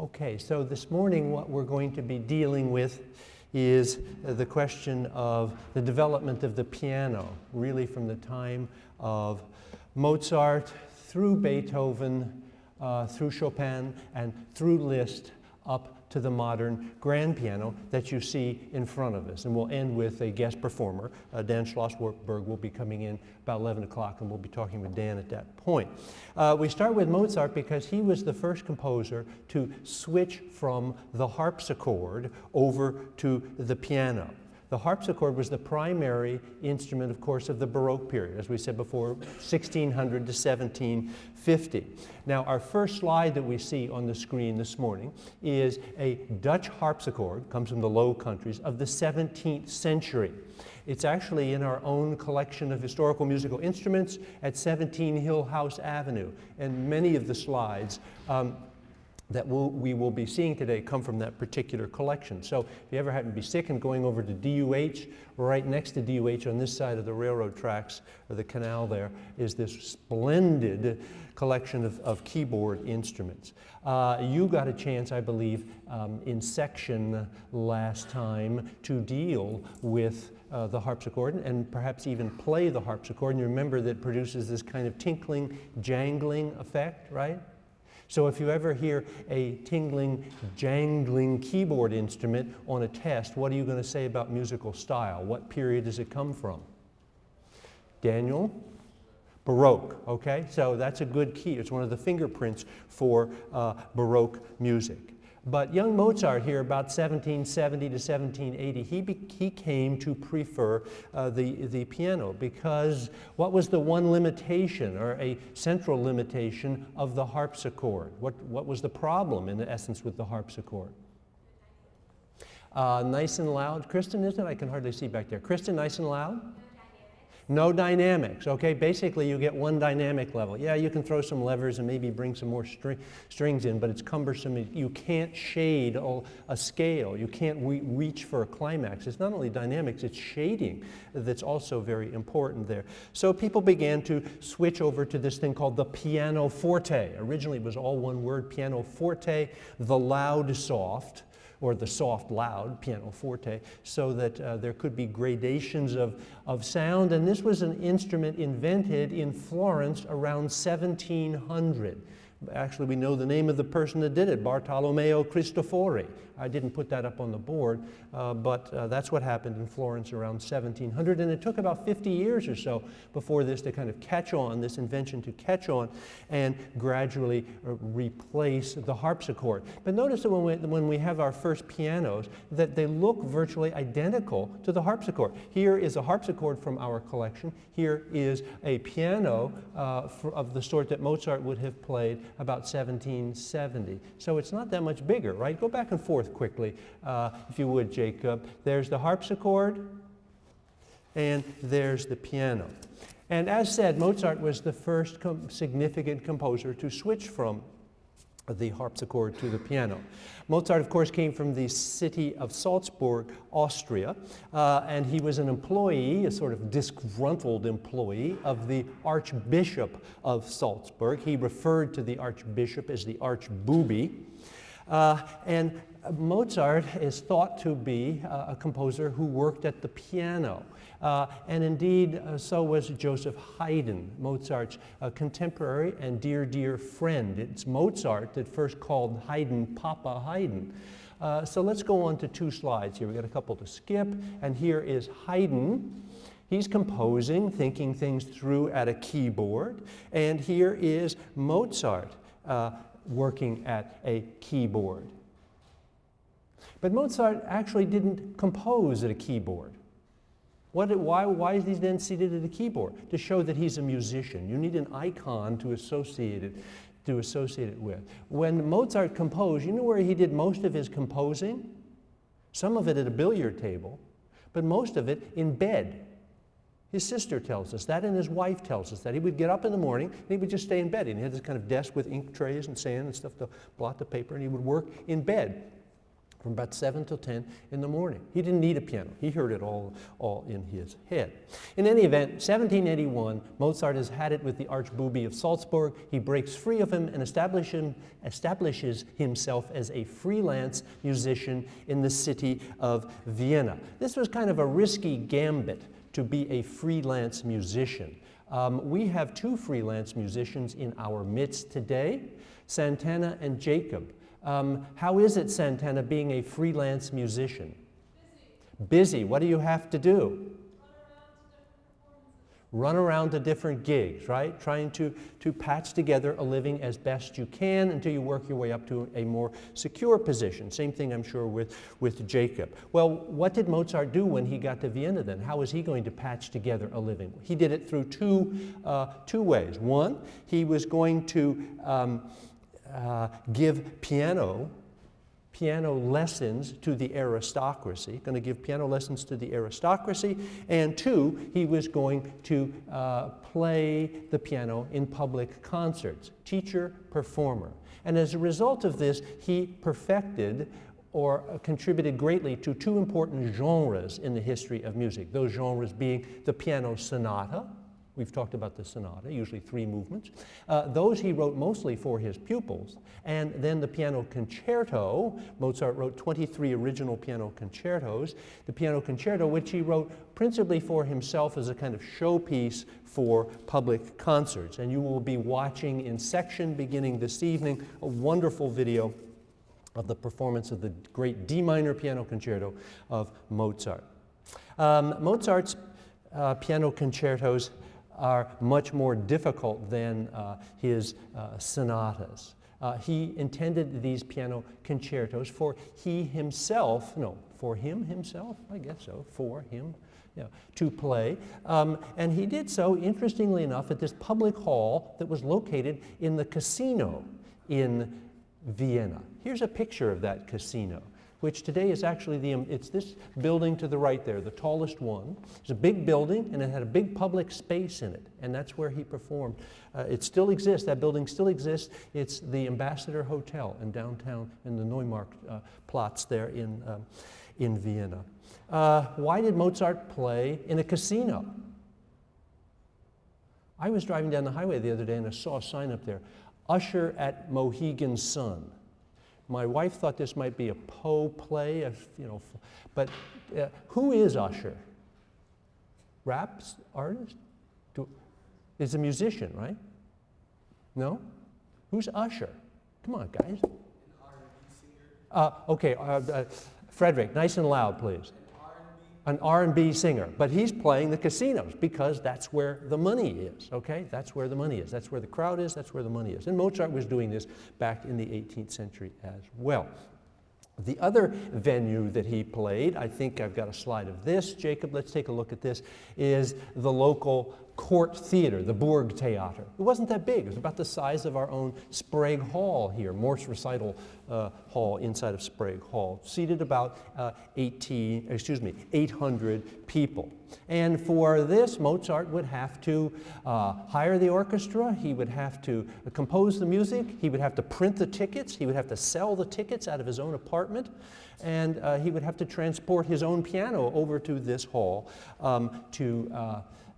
Okay, so this morning what we're going to be dealing with is the question of the development of the piano, really from the time of Mozart through Beethoven, uh, through Chopin, and through Liszt up to the modern grand piano that you see in front of us. And we'll end with a guest performer. Uh, Dan Schlossberg will be coming in about 11 o'clock and we'll be talking with Dan at that point. Uh, we start with Mozart because he was the first composer to switch from the harpsichord over to the piano. The harpsichord was the primary instrument, of course, of the Baroque period, as we said before, 1600 to 1750. Now, our first slide that we see on the screen this morning is a Dutch harpsichord, comes from the Low Countries, of the 17th century. It's actually in our own collection of historical musical instruments at 17 Hill House Avenue. And many of the slides um, that we'll, we will be seeing today come from that particular collection. So if you ever happen to be sick and going over to DUH, right next to DUH on this side of the railroad tracks or the canal there is this splendid collection of, of keyboard instruments. Uh, you got a chance, I believe, um, in section last time to deal with uh, the harpsichord and perhaps even play the harpsichord. And you remember that produces this kind of tinkling, jangling effect, right? So if you ever hear a tingling, jangling keyboard instrument on a test, what are you going to say about musical style? What period does it come from? Daniel? Baroque, okay? So that's a good key. It's one of the fingerprints for uh, Baroque music. But young Mozart here, about 1770 to 1780, he, he came to prefer uh, the, the piano because what was the one limitation or a central limitation of the harpsichord? What, what was the problem in essence with the harpsichord? Uh, nice and loud. Kristen, isn't it? I can hardly see back there. Kristen, nice and loud? No dynamics, okay? Basically, you get one dynamic level. Yeah, you can throw some levers and maybe bring some more string, strings in, but it's cumbersome. You can't shade a scale. You can't re reach for a climax. It's not only dynamics, it's shading that's also very important there. So people began to switch over to this thing called the pianoforte. Originally, it was all one word, pianoforte, the loud soft or the soft loud pianoforte so that uh, there could be gradations of, of sound. And this was an instrument invented in Florence around 1700. Actually, we know the name of the person that did it, Bartolomeo Cristofori. I didn't put that up on the board, uh, but uh, that's what happened in Florence around 1700. And it took about 50 years or so before this to kind of catch on, this invention to catch on and gradually uh, replace the harpsichord. But notice that when we, when we have our first pianos, that they look virtually identical to the harpsichord. Here is a harpsichord from our collection. Here is a piano uh, for, of the sort that Mozart would have played about 1770. So it's not that much bigger, right? Go back and forth forth quickly, uh, if you would, Jacob. There's the harpsichord, and there's the piano. And as said, Mozart was the first com significant composer to switch from the harpsichord to the piano. Mozart, of course, came from the city of Salzburg, Austria, uh, and he was an employee, a sort of disgruntled employee of the Archbishop of Salzburg. He referred to the Archbishop as the Archbooby. Uh, and Mozart is thought to be uh, a composer who worked at the piano. Uh, and indeed, uh, so was Joseph Haydn, Mozart's uh, contemporary and dear, dear friend. It's Mozart that first called Haydn Papa Haydn. Uh, so let's go on to two slides here. We've got a couple to skip, and here is Haydn. He's composing, thinking things through at a keyboard, and here is Mozart uh, working at a keyboard. But Mozart actually didn't compose at a keyboard. What, why, why is he then seated at a keyboard? To show that he's a musician. You need an icon to associate it, to associate it with. When Mozart composed, you know where he did most of his composing? Some of it at a billiard table, but most of it in bed. His sister tells us that, and his wife tells us that. He would get up in the morning, and he would just stay in bed. And he had this kind of desk with ink trays and sand and stuff to blot the paper, and he would work in bed from about 7 till 10 in the morning. He didn't need a piano. He heard it all, all in his head. In any event, 1781, Mozart has had it with the Archbooby of Salzburg. He breaks free of him and establish him, establishes himself as a freelance musician in the city of Vienna. This was kind of a risky gambit to be a freelance musician. Um, we have two freelance musicians in our midst today, Santana and Jacob. Um, how is it, Santana, being a freelance musician? Busy. Busy. What do you have to do? Run around to different gigs, right? Trying to, to patch together a living as best you can until you work your way up to a more secure position. Same thing, I'm sure, with, with Jacob. Well, what did Mozart do when he got to Vienna then? How was he going to patch together a living? He did it through two, uh, two ways. One, he was going to um, uh, give piano piano lessons to the aristocracy, going to give piano lessons to the aristocracy, and two, he was going to uh, play the piano in public concerts, teacher, performer. And as a result of this, he perfected or contributed greatly to two important genres in the history of music, those genres being the piano sonata, We've talked about the sonata, usually three movements. Uh, those he wrote mostly for his pupils. And then the piano concerto, Mozart wrote 23 original piano concertos. The piano concerto, which he wrote principally for himself as a kind of showpiece for public concerts. And you will be watching in section beginning this evening a wonderful video of the performance of the great D minor piano concerto of Mozart. Um, Mozart's uh, piano concertos are much more difficult than uh, his uh, sonatas. Uh, he intended these piano concertos for he himself, no, for him himself, I guess so, for him, to play. Um, and he did so, interestingly enough, at this public hall that was located in the casino in Vienna. Here's a picture of that casino which today is actually the, it's this building to the right there, the tallest one. It's a big building and it had a big public space in it and that's where he performed. Uh, it still exists, that building still exists. It's the Ambassador Hotel in downtown in the Neumarkt uh, plots there in, um, in Vienna. Uh, why did Mozart play in a casino? I was driving down the highway the other day and I saw a sign up there, Usher at Mohegan Sun. My wife thought this might be a Poe play, you know, but uh, who is Usher? Rap artist? Do, is a musician, right? No? Who's Usher? Come on, guys. Uh, okay, uh, uh, Frederick, nice and loud, please an R&B singer, but he's playing the casinos because that's where the money is, okay? That's where the money is. That's where the crowd is. That's where the money is. And Mozart was doing this back in the 18th century as well. The other venue that he played, I think I've got a slide of this. Jacob, let's take a look at this, is the local court theater, the Burg Theater. It wasn't that big. It was about the size of our own Sprague Hall here, Morse Recital uh, Hall inside of Sprague Hall, seated about uh, 18, excuse me, 800 people. And for this, Mozart would have to uh, hire the orchestra, he would have to compose the music, he would have to print the tickets, he would have to sell the tickets out of his own apartment, and uh, he would have to transport his own piano over to this hall um, to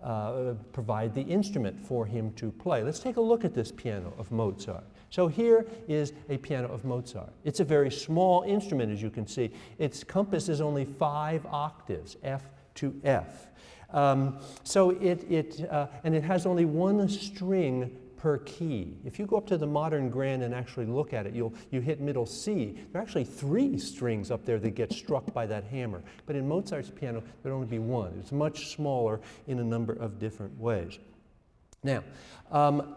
uh, provide the instrument for him to play. Let's take a look at this piano of Mozart. So here is a piano of Mozart. It's a very small instrument, as you can see. Its compass is only five octaves, F to F. Um, so it, it uh, and it has only one string per key. If you go up to the modern grand and actually look at it, you'll you hit middle C. There are actually three strings up there that get struck by that hammer. But in Mozart's piano, there'd only be one. It's much smaller in a number of different ways. Now, um,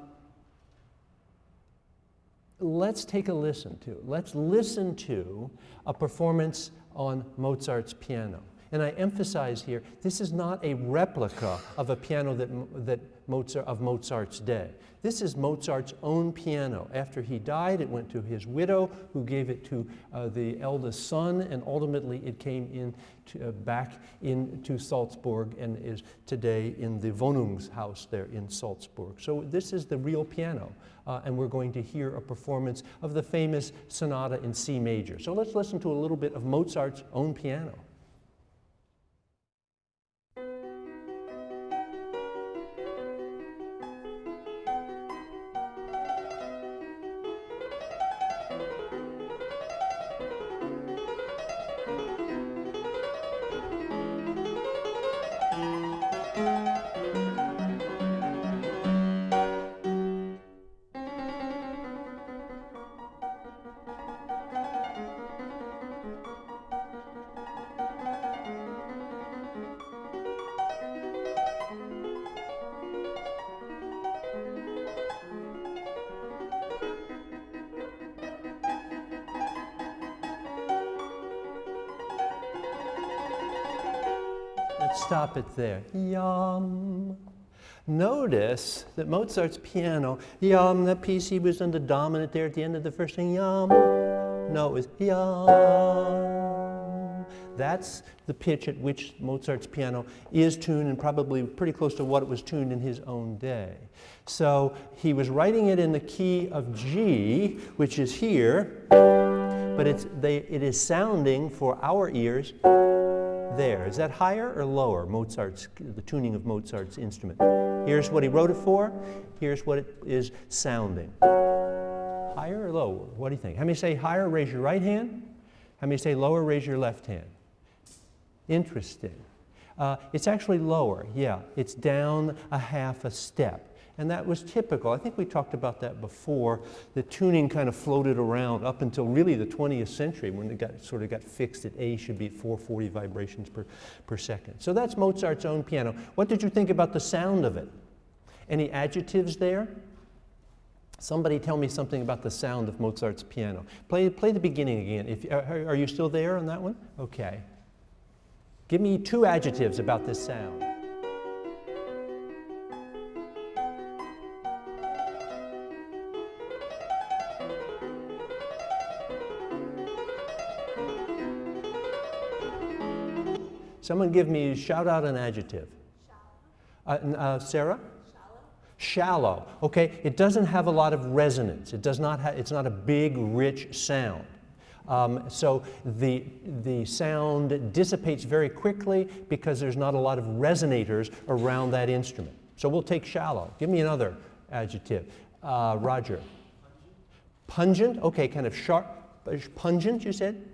let's take a listen to. Let's listen to a performance on Mozart's piano. And I emphasize here, this is not a replica of a piano that, that Mozart, of Mozart's day. This is Mozart's own piano. After he died, it went to his widow, who gave it to uh, the eldest son, and ultimately it came in to, uh, back into Salzburg and is today in the Wohnungshaus there in Salzburg. So this is the real piano, uh, and we're going to hear a performance of the famous sonata in C major. So let's listen to a little bit of Mozart's own piano. Stop it there. Yum. Notice that Mozart's piano, yum, that piece he was on the dominant there at the end of the first thing, yum. No, it was yum. That's the pitch at which Mozart's piano is tuned and probably pretty close to what it was tuned in his own day. So he was writing it in the key of G, which is here, but it's, they, it is sounding for our ears there. Is that higher or lower, Mozart's, the tuning of Mozart's instrument? Here's what he wrote it for. Here's what it is sounding. Higher or lower? What do you think? How many say higher? Raise your right hand. How many say lower? Raise your left hand. Interesting. Uh, it's actually lower, yeah. It's down a half a step. And that was typical. I think we talked about that before. The tuning kind of floated around up until really the 20th century when it got, sort of got fixed that A should be at 440 vibrations per, per second. So that's Mozart's own piano. What did you think about the sound of it? Any adjectives there? Somebody tell me something about the sound of Mozart's piano. Play, play the beginning again. If, uh, are, are you still there on that one? Okay. Give me two adjectives about this sound. Someone give me, shout out an adjective. Uh, uh, Sarah? Shallow. Okay, it doesn't have a lot of resonance. It does not have, it's not a big, rich sound. Um, so the, the sound dissipates very quickly because there's not a lot of resonators around that instrument. So we'll take shallow. Give me another adjective. Uh, Roger. Pungent, okay, kind of sharp, pungent, you said?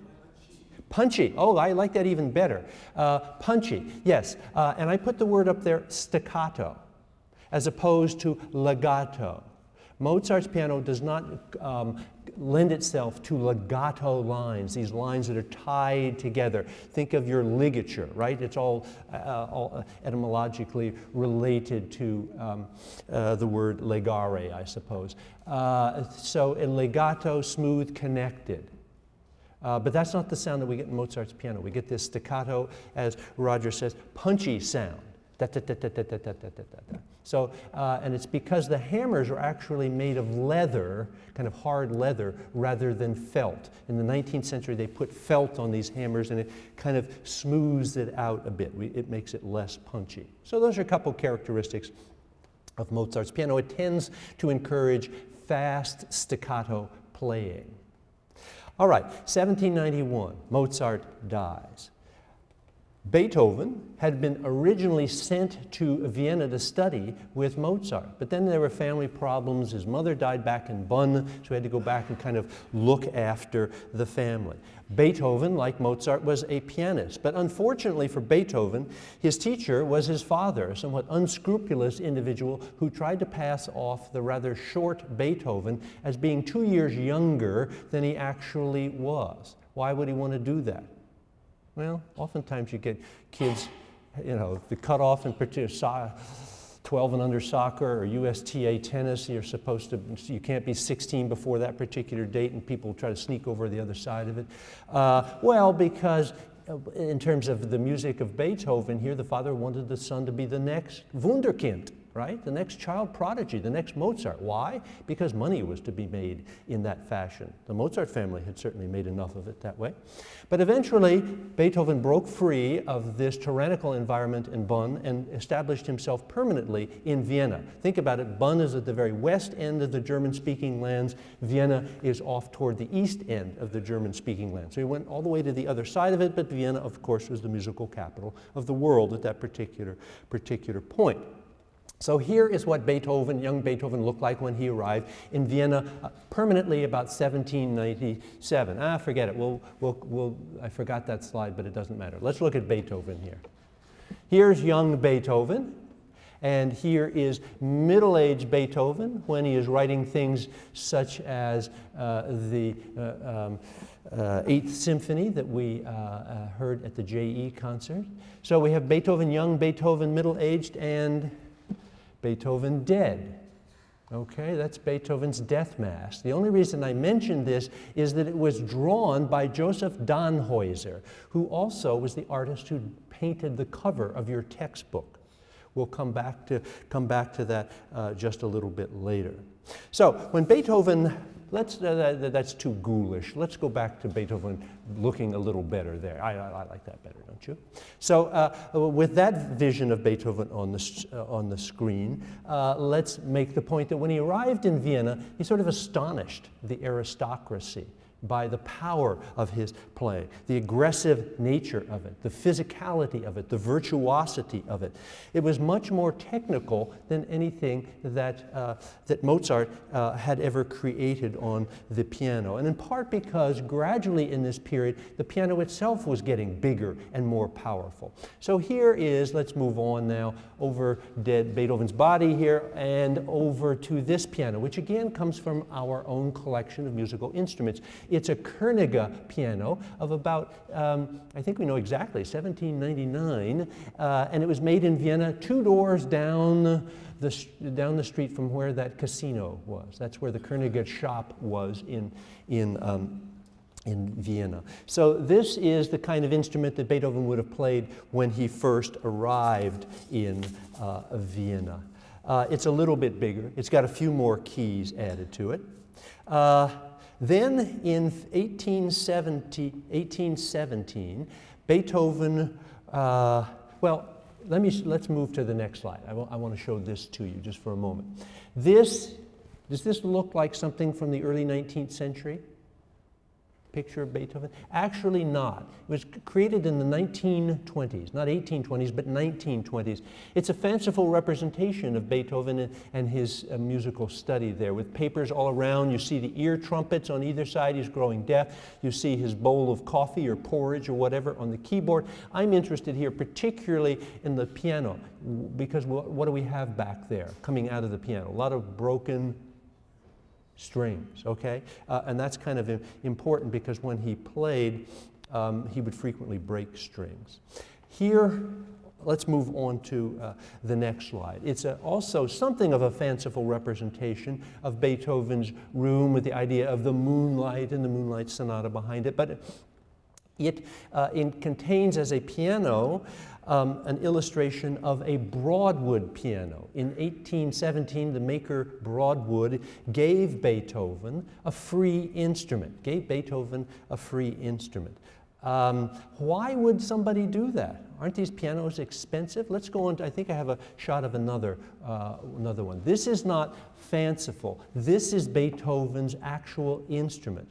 Punchy. Oh, I like that even better. Uh, punchy, yes. Uh, and I put the word up there, staccato, as opposed to legato. Mozart's piano does not um, lend itself to legato lines, these lines that are tied together. Think of your ligature, right? It's all, uh, all etymologically related to um, uh, the word legare, I suppose. Uh, so legato, smooth, connected. Uh, but that's not the sound that we get in Mozart's piano. We get this staccato, as Roger says, punchy sound. So, uh, and it's because the hammers are actually made of leather, kind of hard leather, rather than felt. In the 19th century, they put felt on these hammers and it kind of smooths it out a bit. We, it makes it less punchy. So those are a couple characteristics of Mozart's piano. It tends to encourage fast staccato playing. All right, 1791, Mozart dies. Beethoven had been originally sent to Vienna to study with Mozart, but then there were family problems. His mother died back in Bonn, so he had to go back and kind of look after the family. Beethoven, like Mozart, was a pianist, but unfortunately for Beethoven, his teacher was his father, a somewhat unscrupulous individual who tried to pass off the rather short Beethoven as being two years younger than he actually was. Why would he want to do that? Well, oftentimes you get kids, you know, the cutoff in particular, 12 and under soccer or USTA tennis, you're supposed to, you can't be 16 before that particular date and people try to sneak over the other side of it. Uh, well, because uh, in terms of the music of Beethoven here, the father wanted the son to be the next Wunderkind. Right? The next child prodigy, the next Mozart. Why? Because money was to be made in that fashion. The Mozart family had certainly made enough of it that way. But eventually, Beethoven broke free of this tyrannical environment in Bonn and established himself permanently in Vienna. Think about it, Bonn is at the very west end of the German-speaking lands. Vienna is off toward the east end of the German-speaking lands. So he went all the way to the other side of it, but Vienna, of course, was the musical capital of the world at that particular, particular point. So here is what Beethoven, young Beethoven looked like when he arrived in Vienna uh, permanently about 1797. Ah, forget it. We'll, we'll, we'll, I forgot that slide, but it doesn't matter. Let's look at Beethoven here. Here's young Beethoven, and here is middle-aged Beethoven when he is writing things such as uh, the uh, um, uh, Eighth Symphony that we uh, uh, heard at the JE concert. So we have Beethoven young, Beethoven middle-aged, and Beethoven dead. Okay, that's Beethoven's Death Mask. The only reason I mention this is that it was drawn by Joseph Danhauser, who also was the artist who painted the cover of your textbook. We'll come back to, come back to that uh, just a little bit later. So when Beethoven let's, uh, that, that's too ghoulish. Let's go back to Beethoven looking a little better there. I, I, I like that better, don't you? So uh, with that vision of Beethoven on the, uh, on the screen, uh, let's make the point that when he arrived in Vienna, he sort of astonished the aristocracy by the power of his play, the aggressive nature of it, the physicality of it, the virtuosity of it. It was much more technical than anything that, uh, that Mozart uh, had ever created on the piano. And in part because gradually in this period, the piano itself was getting bigger and more powerful. So here is, let's move on now, over Beethoven's body here and over to this piano, which again comes from our own collection of musical instruments. It's a Koeniger piano of about, um, I think we know exactly, 1799, uh, and it was made in Vienna two doors down the, down the street from where that casino was. That's where the Koeniger shop was in, in um, in Vienna. So this is the kind of instrument that Beethoven would have played when he first arrived in uh, Vienna. Uh, it's a little bit bigger. It's got a few more keys added to it. Uh, then in 1870, 1817, Beethoven, uh, well, let me, let's move to the next slide. I, I want to show this to you just for a moment. This, does this look like something from the early 19th century? Picture of Beethoven? Actually not. It was created in the 1920s, not 1820s, but 1920s. It's a fanciful representation of Beethoven and, his uh, musical study there with papers all around. You see the ear trumpets on either side. He's growing deaf. You see his bowl of coffee or porridge or whatever on the keyboard. I'm interested here particularly in the piano because what do we have back there coming out of the piano? A lot of broken strings, okay? Uh, and that's kind of important because when he played, um, he would frequently break strings. Here, let's move on to uh, the next slide. It's a, also something of a fanciful representation of Beethoven's room with the idea of the moonlight and the moonlight sonata behind it, but it, uh, it contains as a piano um, an illustration of a Broadwood piano. In 1817, the maker Broadwood gave Beethoven a free instrument, gave Beethoven a free instrument. Um, why would somebody do that? Aren't these pianos expensive? Let's go on. To, I think I have a shot of another, uh, another one. This is not fanciful. This is Beethoven's actual instrument.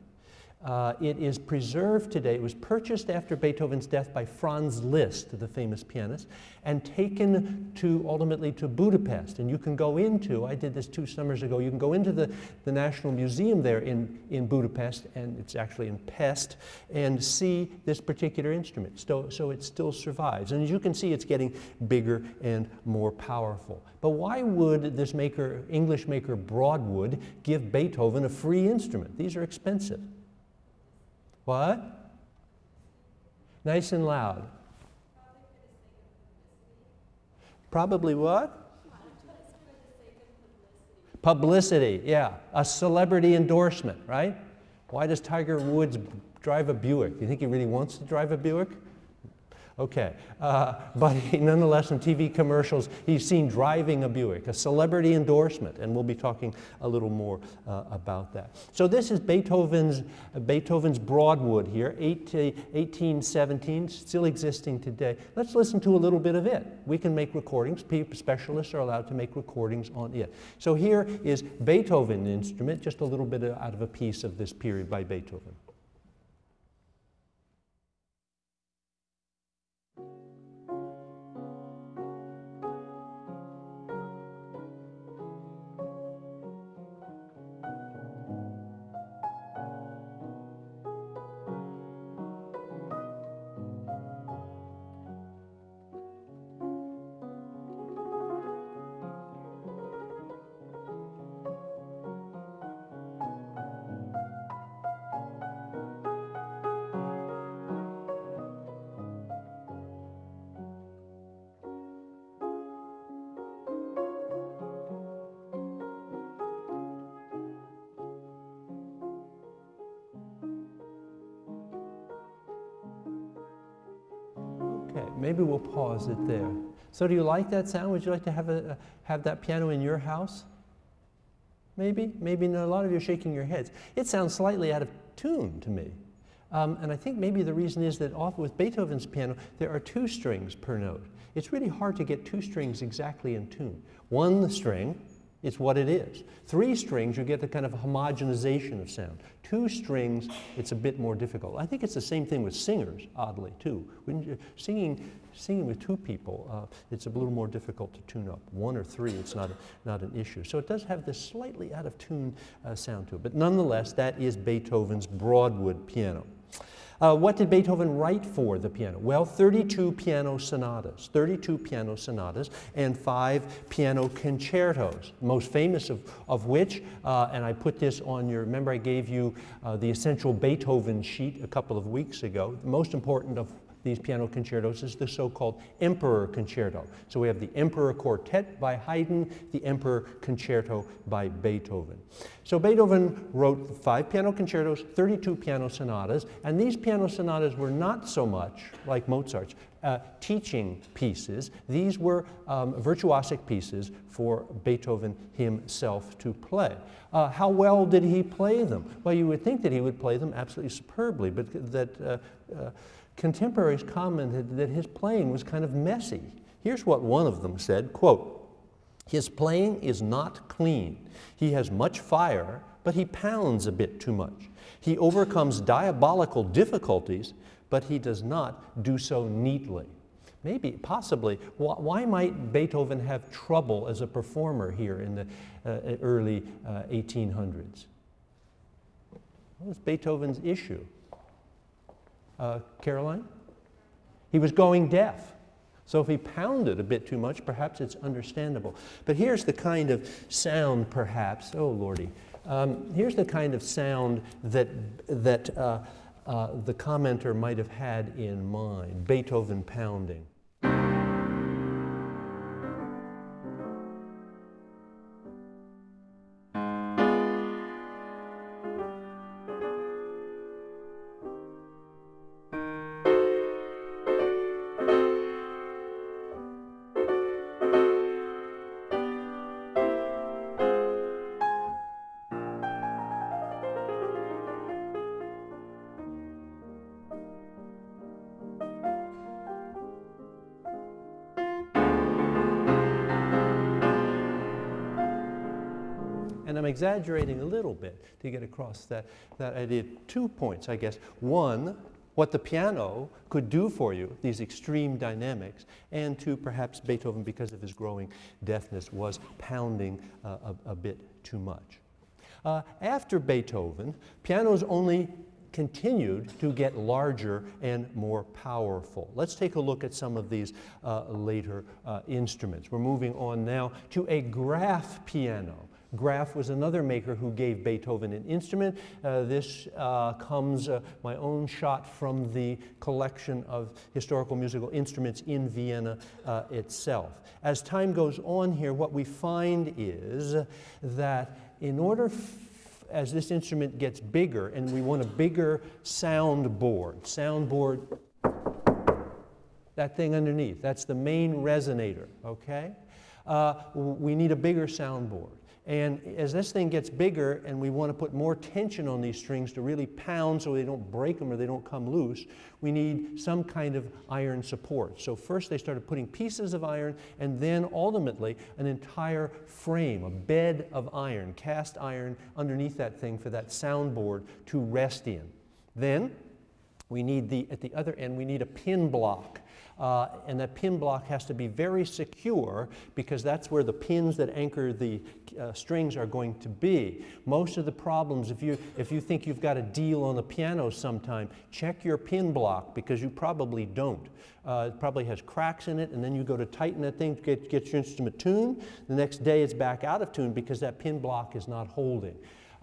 Uh, it is preserved today. It was purchased after Beethoven's death by Franz Liszt, the famous pianist, and taken to ultimately to Budapest. And you can go into, I did this two summers ago, you can go into the, the National Museum there in, in Budapest, and it's actually in Pest, and see this particular instrument. So, so it still survives. And as you can see, it's getting bigger and more powerful. But why would this maker, English maker Broadwood, give Beethoven a free instrument? These are expensive. What? Nice and loud. Probably what? Publicity, yeah. A celebrity endorsement, right? Why does Tiger Woods drive a Buick? Do you think he really wants to drive a Buick? Okay, uh, but he, nonetheless, in TV commercials, he's seen driving a Buick, a celebrity endorsement, and we'll be talking a little more uh, about that. So this is Beethoven's, uh, Beethoven's Broadwood here, 1817, still existing today. Let's listen to a little bit of it. We can make recordings. Specialists are allowed to make recordings on it. So here is Beethoven instrument, just a little bit out of a piece of this period by Beethoven. Maybe we'll pause it there. So do you like that sound? Would you like to have, a, have that piano in your house? Maybe? Maybe a lot of you are shaking your heads. It sounds slightly out of tune to me. Um, and I think maybe the reason is that often with Beethoven's piano, there are two strings per note. It's really hard to get two strings exactly in tune. One the string it's what it is. Three strings, you get the kind of homogenization of sound. Two strings, it's a bit more difficult. I think it's the same thing with singers, oddly, too. When singing, singing with two people, uh, it's a little more difficult to tune up. One or three, it's not, a, not an issue. So it does have this slightly out of tune uh, sound to it. But nonetheless, that is Beethoven's Broadwood piano. Uh, what did Beethoven write for the piano? Well, 32 piano sonatas, 32 piano sonatas, and five piano concertos, most famous of, of which, uh, and I put this on your, remember I gave you uh, the essential Beethoven sheet a couple of weeks ago, the most important of these piano concertos is the so-called Emperor Concerto. So we have the Emperor Quartet by Haydn, the Emperor Concerto by Beethoven. So Beethoven wrote five piano concertos, 32 piano sonatas, and these piano sonatas were not so much like Mozart's, uh, teaching pieces. These were um, virtuosic pieces for Beethoven himself to play. Uh, how well did he play them? Well, you would think that he would play them absolutely superbly, but that uh, uh contemporaries commented that his playing was kind of messy. Here's what one of them said, quote, his playing is not clean. He has much fire, but he pounds a bit too much. He overcomes diabolical difficulties, but he does not do so neatly. Maybe, possibly, why might Beethoven have trouble as a performer here in the uh, early uh, 1800s? What was Beethoven's issue? Uh, Caroline? He was going deaf. So if he pounded a bit too much, perhaps it's understandable. But here's the kind of sound, perhaps, oh lordy, um, here's the kind of sound that, that uh, uh, the commenter might have had in mind, Beethoven pounding. And I'm exaggerating a little bit to get across that, that idea. Two points, I guess. One, what the piano could do for you, these extreme dynamics, and two, perhaps Beethoven, because of his growing deafness, was pounding uh, a, a, bit too much. Uh, after Beethoven, pianos only continued to get larger and more powerful. Let's take a look at some of these uh, later uh, instruments. We're moving on now to a Graf piano. Graf was another maker who gave Beethoven an instrument. Uh, this uh, comes, uh, my own shot from the collection of historical musical instruments in Vienna uh, itself. As time goes on here, what we find is that in order as this instrument gets bigger and we want a bigger soundboard, soundboard, that thing underneath. That's the main resonator, okay? Uh, we need a bigger soundboard. And as this thing gets bigger and we want to put more tension on these strings to really pound so they don't break them or they don't come loose, we need some kind of iron support. So first they started putting pieces of iron and then ultimately an entire frame, a bed of iron, cast iron underneath that thing for that soundboard to rest in. Then we need the, at the other end, we need a pin block uh, and that pin block has to be very secure because that's where the pins that anchor the uh, strings are going to be. Most of the problems, if you, if you think you've got a deal on the piano sometime, check your pin block because you probably don't. Uh, it probably has cracks in it, and then you go to tighten that thing to get, get your instrument tuned. The next day it's back out of tune because that pin block is not holding.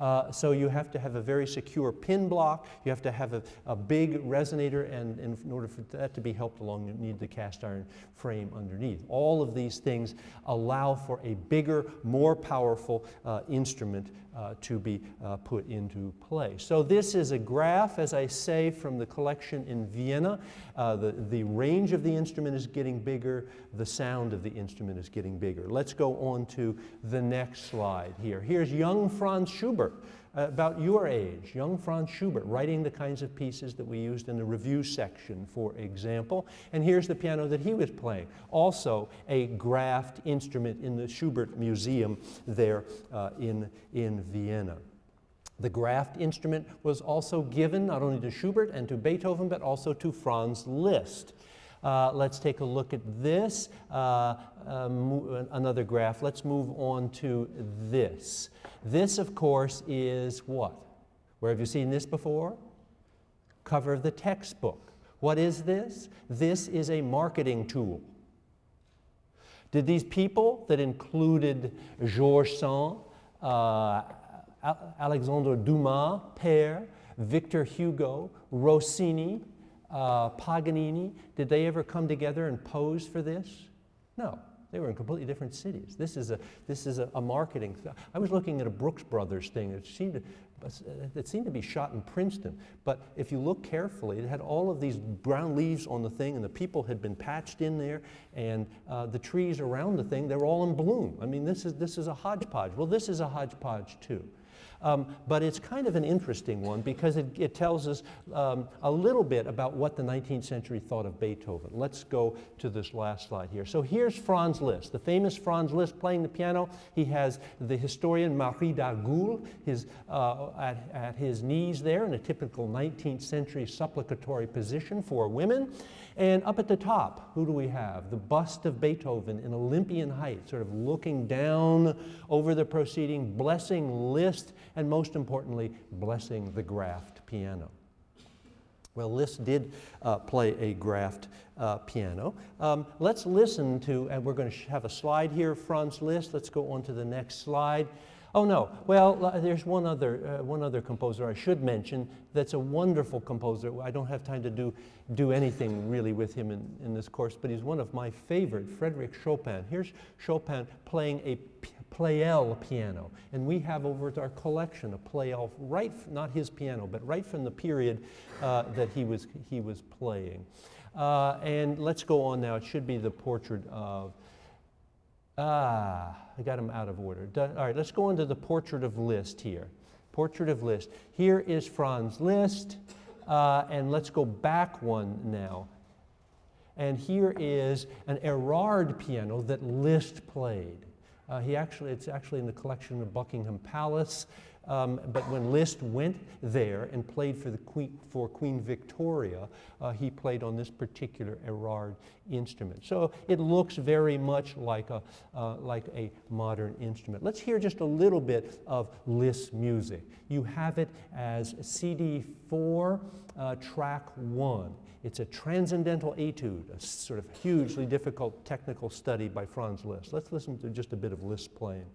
Uh, so you have to have a very secure pin block. You have to have a, a big resonator, and, and, in order for that to be helped along, you need the cast iron frame underneath. All of these things allow for a bigger, more powerful uh, instrument uh, to be uh, put into play. So this is a Graf, as I say, from the collection in Vienna. Uh, the, the range of the instrument is getting bigger. The sound of the instrument is getting bigger. Let's go on to the next slide here. Here's young Franz Schubert about your age, young Franz Schubert, writing the kinds of pieces that we used in the review section, for example. And here's the piano that he was playing, also a Graf instrument in the Schubert Museum there uh, in, in Vienna. The Graf instrument was also given not only to Schubert and to Beethoven, but also to Franz Liszt. Uh, let's take a look at this, uh, uh, another Graf. Let's move on to this. This, of course, is what? Where have you seen this before? Cover of the textbook. What is this? This is a marketing tool. Did these people that included Georges Sand, uh, Alexandre Dumas, Père, Victor Hugo, Rossini, uh, Paganini, did they ever come together and pose for this? No. They were in completely different cities. This is a, this is a, a marketing. I was looking at a Brooks Brothers thing. It seemed, to, it seemed to be shot in Princeton. But if you look carefully, it had all of these brown leaves on the thing, and the people had been patched in there, and uh, the trees around the thing, they were all in bloom. I mean, this is, this is a hodgepodge. Well, this is a hodgepodge too. Um, but it's kind of an interesting one because it, it tells us um, a little bit about what the 19th century thought of Beethoven. Let's go to this last slide here. So here's Franz Liszt, the famous Franz Liszt playing the piano. He has the historian Marie d'Agoult his, uh, at, at his knees there in a typical 19th century supplicatory position for women. And up at the top, who do we have? The bust of Beethoven in Olympian height, sort of looking down over the proceeding, blessing Liszt, and most importantly, blessing the Graf piano. Well, Liszt did uh, play a Graf uh, piano. Um, let's listen to, and we're going to have a slide here, Franz Liszt. Let's go on to the next slide. Oh no, well, uh, there's one other, uh, one other composer I should mention that's a wonderful composer. I don't have time to do, do anything really with him in, in this course, but he's one of my favorite, Frederick Chopin. Here's Chopin playing a Pleyel piano, and we have over at our collection a Pleyel, right, not his piano, but right from the period uh, that he was, he was playing. Uh, and let's go on now. It should be the portrait of Ah, I got them out of order. all right, let's go into the portrait of Liszt here. Portrait of Liszt. Here is Franz Liszt, uh, and let's go back one now. And here is an Erard piano that Liszt played. Uh, he actually, it's actually in the collection of Buckingham Palace. Um, but when Liszt went there and played for, the Queen, for Queen Victoria, uh, he played on this particular Erard instrument. So it looks very much like a, uh, like a modern instrument. Let's hear just a little bit of Liszt's music. You have it as CD4, uh, track one. It's a transcendental etude, a sort of hugely difficult technical study by Franz Liszt. Let's listen to just a bit of Liszt playing.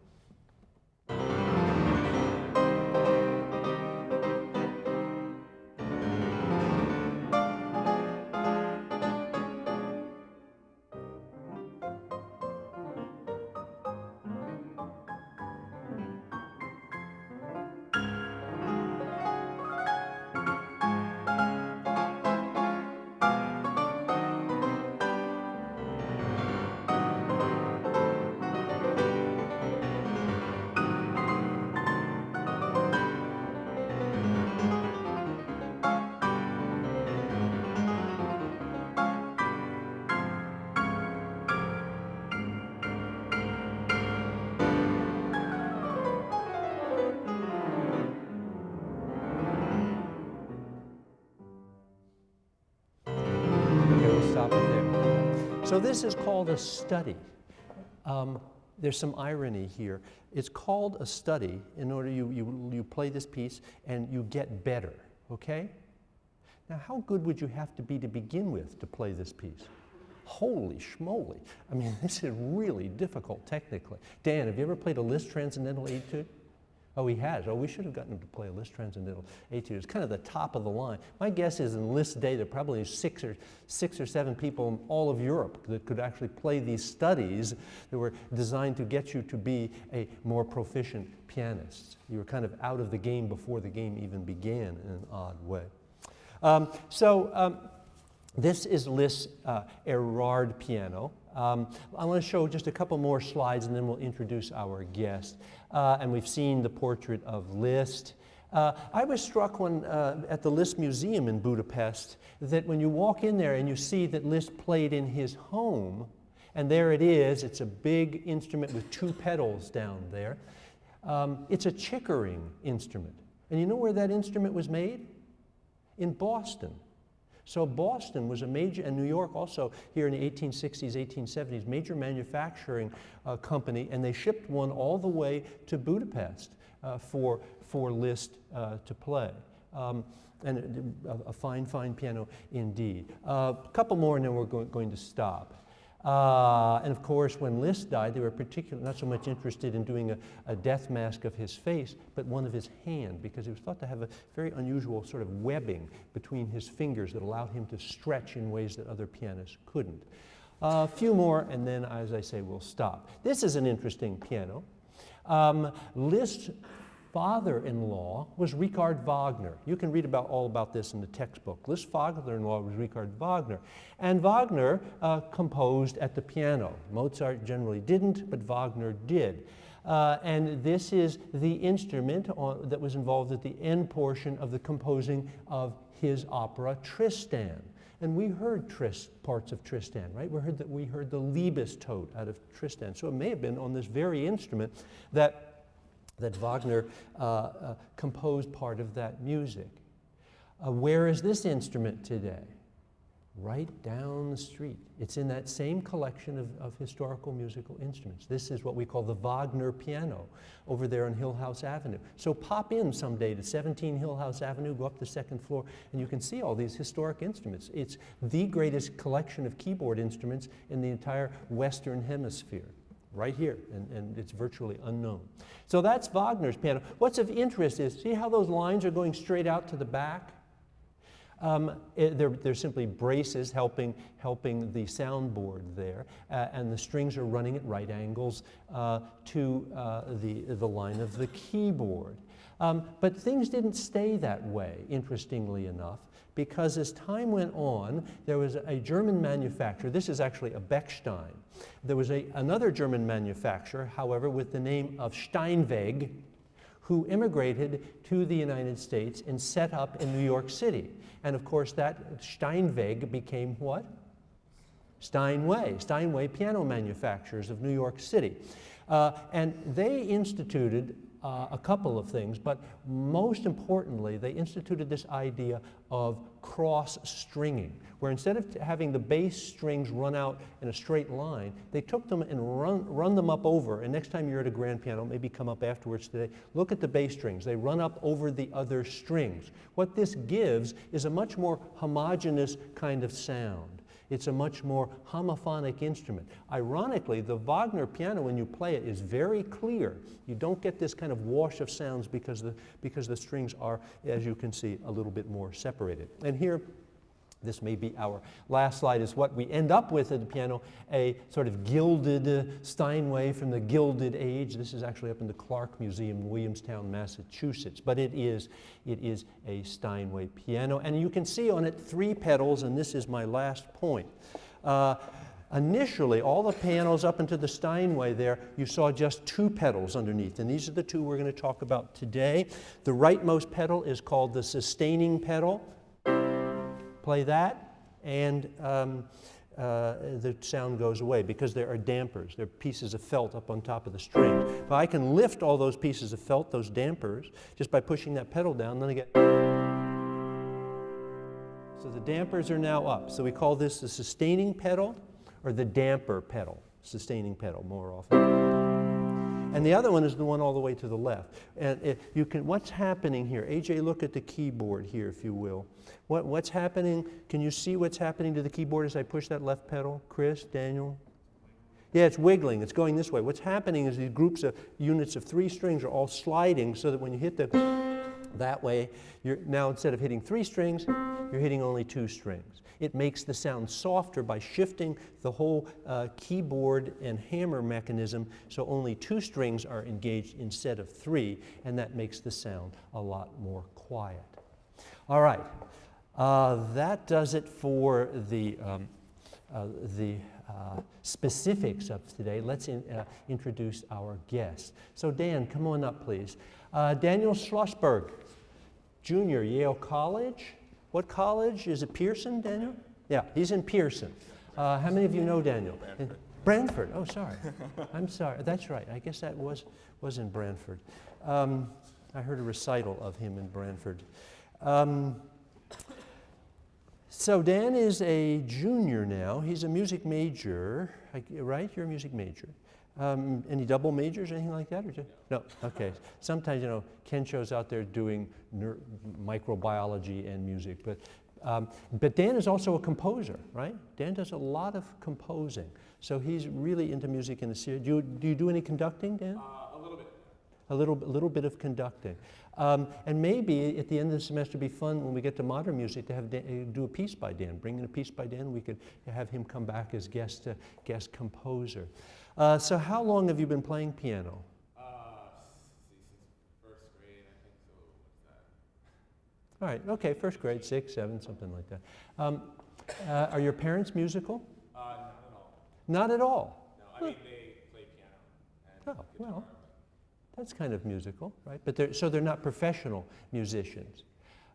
So this is called a study. Um, there's some irony here. It's called a study in order you, you, you play this piece and you get better, okay? Now, how good would you have to be to begin with to play this piece? Holy schmoly. I mean, this is really difficult technically. Dan, have you ever played a Liszt Transcendental Etude? Oh, he has. Oh, we should have gotten him to play a Liszt Transcendental Etude. It's kind of the top of the line. My guess is in Liszt day, there probably six or, six or seven people in all of Europe that could actually play these studies that were designed to get you to be a more proficient pianist. You were kind of out of the game before the game even began in an odd way. Um, so um, this is Liszt's uh, Erard piano. Um, I want to show just a couple more slides and then we'll introduce our guest. Uh, and we've seen the portrait of Liszt. Uh, I was struck when, uh, at the Liszt Museum in Budapest that when you walk in there and you see that Liszt played in his home, and there it is, it's a big instrument with two pedals down there. Um, it's a Chickering instrument. And you know where that instrument was made? In Boston. So Boston was a major, and New York also here in the 1860s, 1870s, major manufacturing uh, company, and they shipped one all the way to Budapest uh, for, for Liszt uh, to play. Um, and a, a, fine, fine piano indeed. A uh, couple more and then we're go going to stop. Uh, and of course, when Liszt died, they were particularly not so much interested in doing a, a, death mask of his face, but one of his hand, because he was thought to have a very unusual sort of webbing between his fingers that allowed him to stretch in ways that other pianists couldn't. A uh, few more, and then, as I say, we'll stop. This is an interesting piano. Um, Liszt father-in-law was Richard Wagner. You can read about all about this in the textbook. Liszt's father-in-law was Richard Wagner. And Wagner uh, composed at the piano. Mozart generally didn't, but Wagner did. Uh, and this is the instrument on, that was involved at the end portion of the composing of his opera Tristan. And we heard Trist, parts of Tristan, right? We heard that we heard the Liebestod out of Tristan. So it may have been on this very instrument that that Wagner uh, uh, composed part of that music. Uh, where is this instrument today? Right down the street. It's in that same collection of, of historical musical instruments. This is what we call the Wagner piano over there on Hillhouse Avenue. So pop in someday to 17 Hillhouse Avenue, go up the second floor, and you can see all these historic instruments. It's the greatest collection of keyboard instruments in the entire Western Hemisphere right here, and, and it's virtually unknown. So that's Wagner's piano. What's of interest is, see how those lines are going straight out to the back? Um, it, they're, they're, simply braces helping, helping the soundboard there, uh, and the strings are running at right angles uh, to uh, the, the line of the keyboard. Um, but things didn't stay that way, interestingly enough because as time went on, there was a German manufacturer, this is actually a Bechstein. There was a, another German manufacturer, however, with the name of Steinweg, who immigrated to the United States and set up in New York City. And of course, that Steinweg became what? Steinway, Steinway piano manufacturers of New York City. Uh, and they instituted uh, a couple of things, but most importantly, they instituted this idea of cross stringing, where instead of having the bass strings run out in a straight line, they took them and run, run them up over. And next time you're at a grand piano, maybe come up afterwards today, look at the bass strings. They run up over the other strings. What this gives is a much more homogeneous kind of sound. It's a much more homophonic instrument. Ironically, the Wagner piano, when you play it, is very clear. You don't get this kind of wash of sounds because the, because the strings are, as you can see, a little bit more separated. And here, this may be our last slide, is what we end up with at the piano, a sort of gilded uh, Steinway from the Gilded Age. This is actually up in the Clark Museum in Williamstown, Massachusetts. But it is, it is a Steinway piano. And you can see on it three pedals, and this is my last point. Uh, Initially, all the pianos up into the Steinway there, you saw just two pedals underneath, and these are the two we're going to talk about today. The rightmost pedal is called the sustaining pedal, play that, and um, uh, the sound goes away because there are dampers. There are pieces of felt up on top of the strings. But I can lift all those pieces of felt, those dampers, just by pushing that pedal down, then I get... So the dampers are now up. So we call this the sustaining pedal or the damper pedal, sustaining pedal more often. And the other one is the one all the way to the left. And it, you can, what's happening here? AJ, look at the keyboard here, if you will. What, what's happening? Can you see what's happening to the keyboard as I push that left pedal? Chris, Daniel? Yeah, it's wiggling. It's going this way. What's happening is these groups of units of three strings are all sliding so that when you hit the that way, you're now instead of hitting three strings, you're hitting only two strings. It makes the sound softer by shifting the whole uh, keyboard and hammer mechanism so only two strings are engaged instead of three, and that makes the sound a lot more quiet. All right, uh, that does it for the, um, uh, the uh, specifics of today, let's in, uh, introduce our guest. So Dan, come on up, please. Uh, Daniel Schlossberg, junior, Yale College. What college? Is it Pierson, Daniel? Yeah, he's in Pierson. Uh, how many of you know Daniel? Branford. Branford. Oh, sorry. I'm sorry. That's right. I guess that was, was in Branford. Um, I heard a recital of him in Branford. Um, so Dan is a junior now. He's a music major, right? You're a music major. Um, any double majors, anything like that? Or just, no, okay. Sometimes, you know, Ken shows out there doing microbiology and music, but, um, but Dan is also a composer, right? Dan does a lot of composing. So he's really into music in the series. Do you, do you do any conducting, Dan? Uh, a little bit. A little, a little bit of conducting. Um, and maybe at the end of the semester, it'd be fun when we get to modern music to have Dan, uh, do a piece by Dan. Bring in a piece by Dan. We could have him come back as guest uh, guest composer. Uh, so, how long have you been playing piano? Uh, since first grade, I think. So? All right. Okay. First grade, six, seven, something like that. Um, uh, are your parents musical? Uh, not at all. Not at all. No, I mean they play piano and Oh, guitar. well. That's kind of musical, right? But they're, so they're not professional musicians.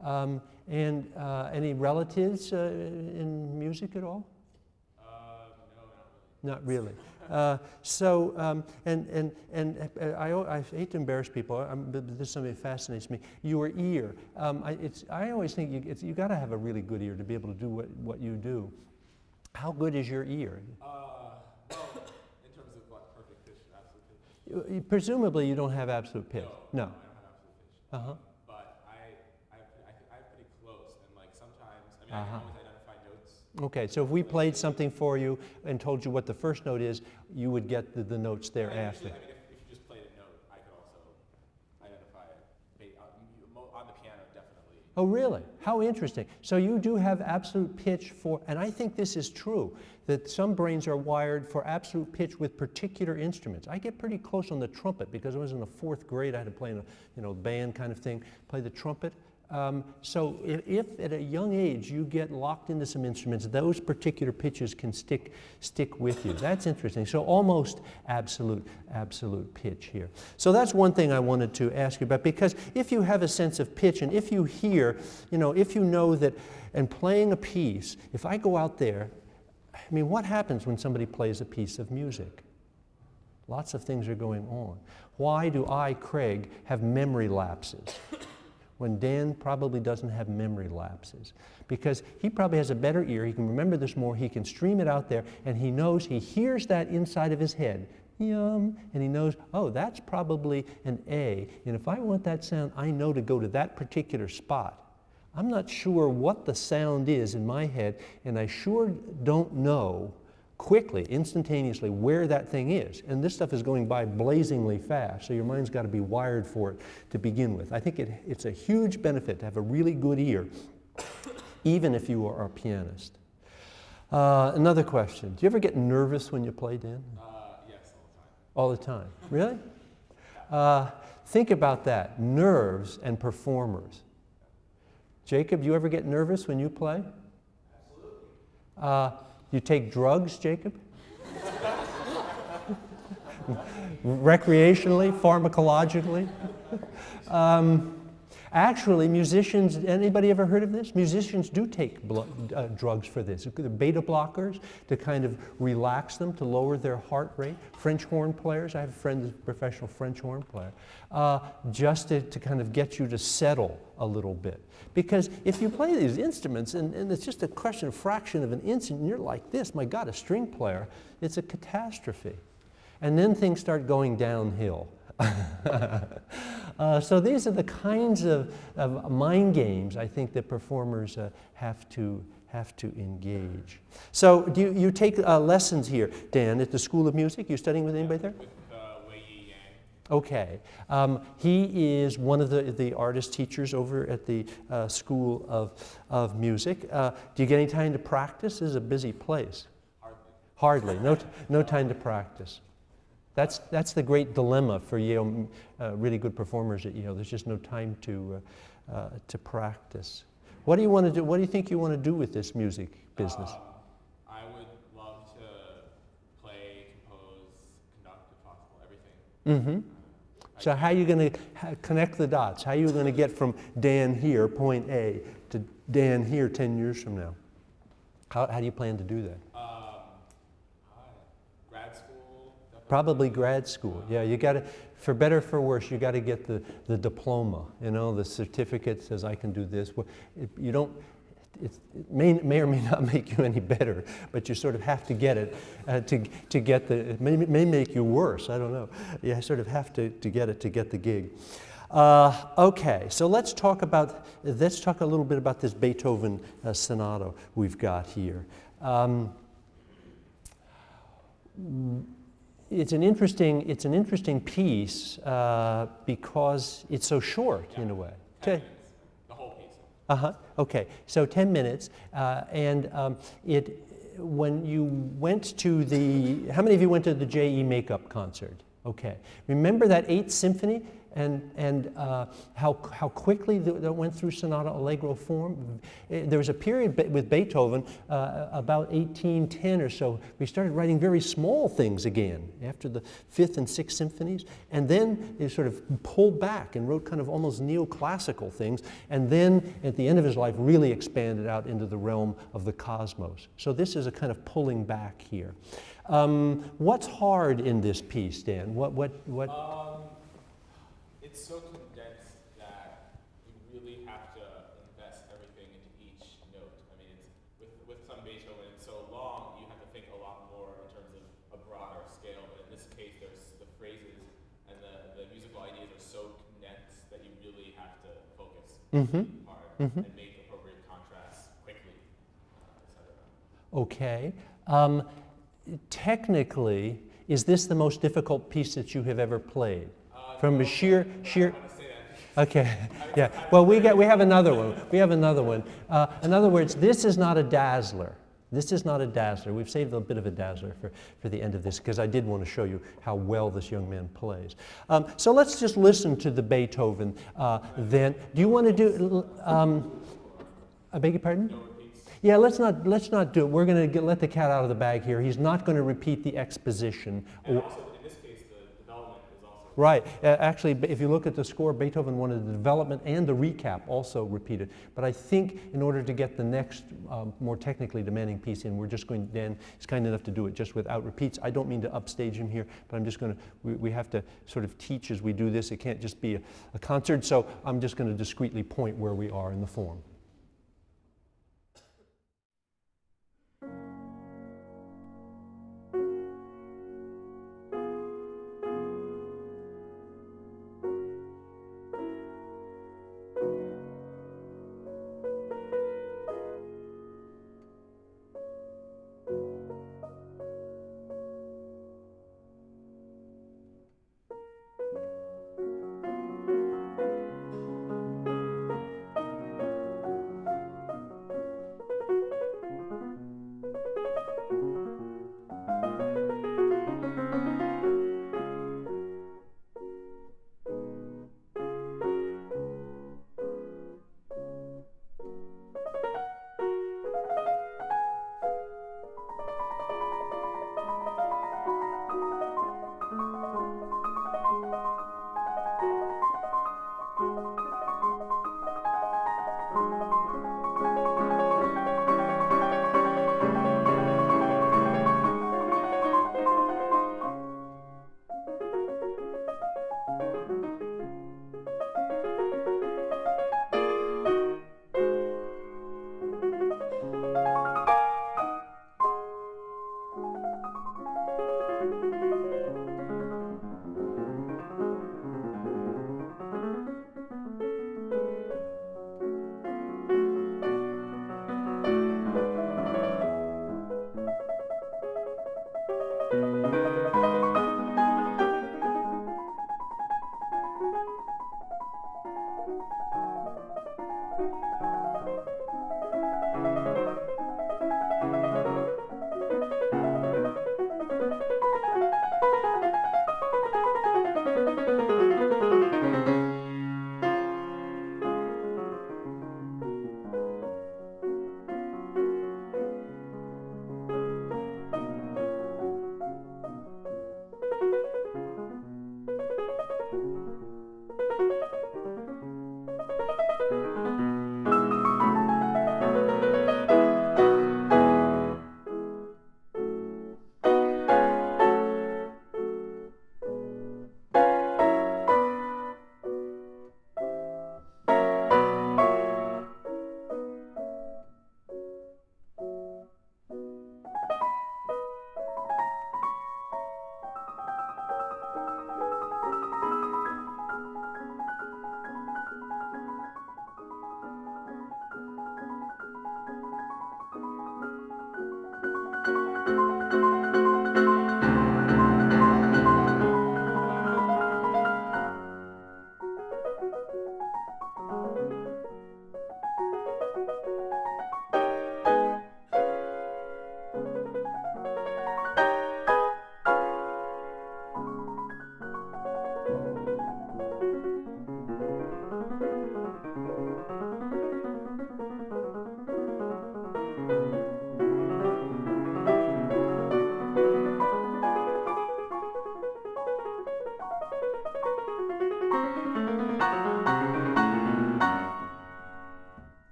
Um, and uh, any relatives uh, in music at all? No, not really. Not really. Uh, so, um, and, and, and uh, I, I hate to embarrass people, I'm, but this is something that fascinates me. Your ear. Um, I, it's, I always think you, it's, you got to have a really good ear to be able to do what, what you do. How good is your ear? Uh, well, in terms of perfect pitch, absolute pitch. Presumably, you don't have absolute pitch. No. I don't have absolute pitch. Uh huh. But I, I, I, I have pretty close, and like sometimes, I mean, always identify notes. Okay, so if we played something for you and told you what the first note is, you would get the, the notes thereafter. usually, I mean, if, if you just played a note, I could also identify it. uh, On the piano, definitely. Oh, really? How interesting. So you do have absolute pitch for, and I think this is true, that some brains are wired for absolute pitch with particular instruments. I get pretty close on the trumpet because I was in the fourth grade, I had to play in a you know, band kind of thing, play the trumpet. Um, so if, if at a young age you get locked into some instruments, those particular pitches can stick, stick with you. That's interesting. So almost absolute, absolute pitch here. So that's one thing I wanted to ask you about because if you have a sense of pitch and if you hear, you know, if you know that, and playing a piece, if I go out there, I mean, what happens when somebody plays a piece of music? Lots of things are going on. Why do I, Craig, have memory lapses? When Dan probably doesn't have memory lapses. Because he probably has a better ear, he can remember this more, he can stream it out there, and he knows, he hears that inside of his head, yum, and he knows, oh, that's probably an A, and if I want that sound, I know to go to that particular spot. I'm not sure what the sound is in my head, and I sure don't know quickly, instantaneously, where that thing is. And this stuff is going by blazingly fast, so your mind's got to be wired for it to begin with. I think it, it's a huge benefit to have a really good ear, even if you are a pianist. Uh, another question. Do you ever get nervous when you play, Dan? Uh, yes, all the time. All the time. Really? Uh, think about that nerves and performers. Jacob, do you ever get nervous when you play? Absolutely. You take drugs, Jacob? Recreationally, pharmacologically? Um, Actually, musicians, anybody ever heard of this? Musicians do take uh, drugs for this. The beta blockers to kind of relax them, to lower their heart rate. French horn players, I have a friend who's a professional French horn player, uh, just to, to kind of get you to settle a little bit. Because if you play these instruments and, and it's just a question, a fraction of an instant, and you're like this, my God, a string player, it's a catastrophe. And then things start going downhill. uh, so these are the kinds of, of, mind games I think that performers uh, have to have to engage. So do you, you take uh, lessons here, Dan, at the School of Music? You studying with anybody there? Wei Yang. Okay. Um, he is one of the, the artist teachers over at the uh, School of, of Music. Uh, do you get any time to practice? This is a busy place. Hardly. Hardly. No, no time to practice. That's, that's the great dilemma for Yale, uh, really good performers at Yale. There's just no time to, uh, uh, to practice. What do you want to do? What do you think you want to do with this music business? Um, I would love to play, compose, conduct, if possible, everything. Mm-hmm. So how are you going to connect the dots? How are you going to get from Dan here, point A, to Dan here 10 years from now? How, how do you plan to do that? Probably grad school. Yeah, you got to, for better for worse, you got to get the, the diploma, you know, the certificate says I can do this. You don't, it may, may or may not make you any better, but you sort of have to get it uh, to, to get the, it may, may make you worse, I don't know. You sort of have to, to get it to get the gig. Uh, okay, so let's talk about, let's talk a little bit about this Beethoven uh, sonata we've got here. Um, it's an interesting, it's an interesting piece uh, because it's so short yeah. in a way. Ten minutes, the whole piece. Uh huh. Okay. So 10 minutes, uh, and um, it. When you went to the, how many of you went to the J.E. Makeup concert? Okay. Remember that Eighth Symphony? And, and uh, how, how quickly that went through sonata allegro form. Eh, there was a period with Beethoven, uh, about 1810 or so, we started writing very small things again after the fifth and sixth symphonies, and then he sort of pulled back and wrote kind of almost neoclassical things, and then at the end of his life really expanded out into the realm of the cosmos. So this is a kind of pulling back here. Um, what's hard in this piece, Dan? What, what, what? Um, it's so condensed that you really have to invest everything into each note. I mean, it's with, with some Beethoven, it's so long, you have to think a lot more in terms of a broader scale. But in this case, there's the phrases and the, the musical ideas are so condensed that you really have to focus mm-hmm. hard mm-hmm. and make appropriate contrasts quickly, uh. Okay. Um, technically, is this the most difficult piece that you have ever played? From a sheer, sheer, Okay, yeah. Well, we, get, we have another one. We have another one. Uh, in other words, this is not a dazzler. This is not a dazzler. We've saved a bit of a dazzler for, for the end of this because I did want to show you how well this young man plays. Um, so let's just listen to the Beethoven uh, then. Do you want to do, um, I beg your pardon? Yeah, let's not, let's not do it. We're going to let the cat out of the bag here. He's not going to repeat the exposition. Right. Uh, actually, if you look at the score, Beethoven wanted the development and the recap also repeated. But I think in order to get the next um, more technically demanding piece in, we're just going, Dan is kind enough to do it just without repeats. I don't mean to upstage him here, but I'm just going to, we, we have to sort of teach as we do this. It can't just be a, a concert. So I'm just going to discreetly point where we are in the form.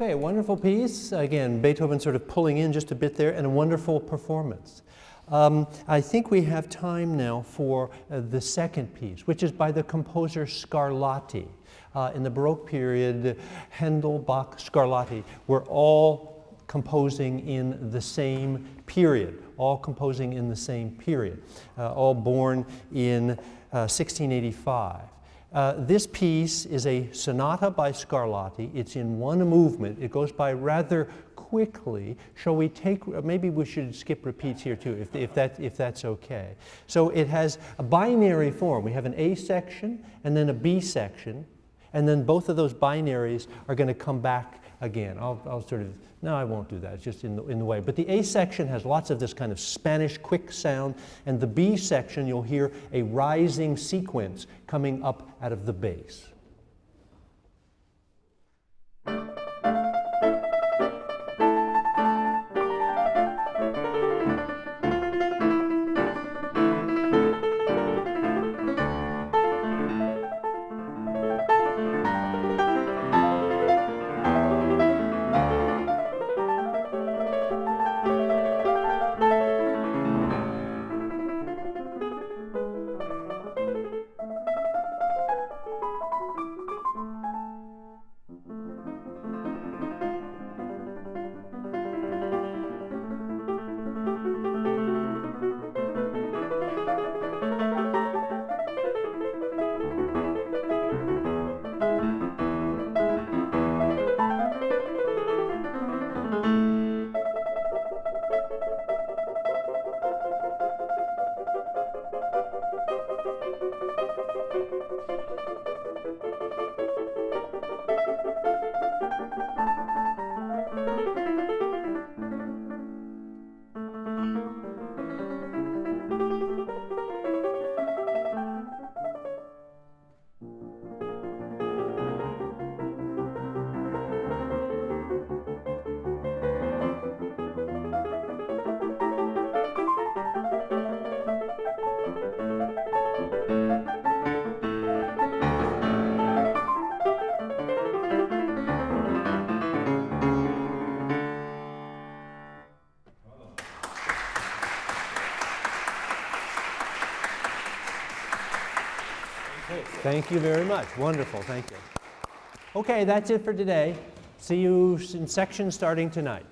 Okay, wonderful piece. Again, Beethoven sort of pulling in just a bit there, and a wonderful performance. Um, I think we have time now for uh, the second piece, which is by the composer Scarlatti. Uh, in the Baroque period, Handel, Bach, Scarlatti were all composing in the same period, all composing in the same period, uh, all born in uh, 1685. Uh, this piece is a sonata by Scarlatti. It's in one movement. It goes by rather quickly. Shall we take, maybe we should skip repeats here too, if, if, that, if that's okay. So it has a binary form. We have an A section and then a B section, and then both of those binaries are going to come back again. I'll, I'll sort of, no, I won't do that. It's just in the, in the way. But the A section has lots of this kind of Spanish quick sound, and the B section, you'll hear a rising sequence coming up out of the bass. Thank you very much. Wonderful. Thank you. Okay, that's it for today. See you in section starting tonight.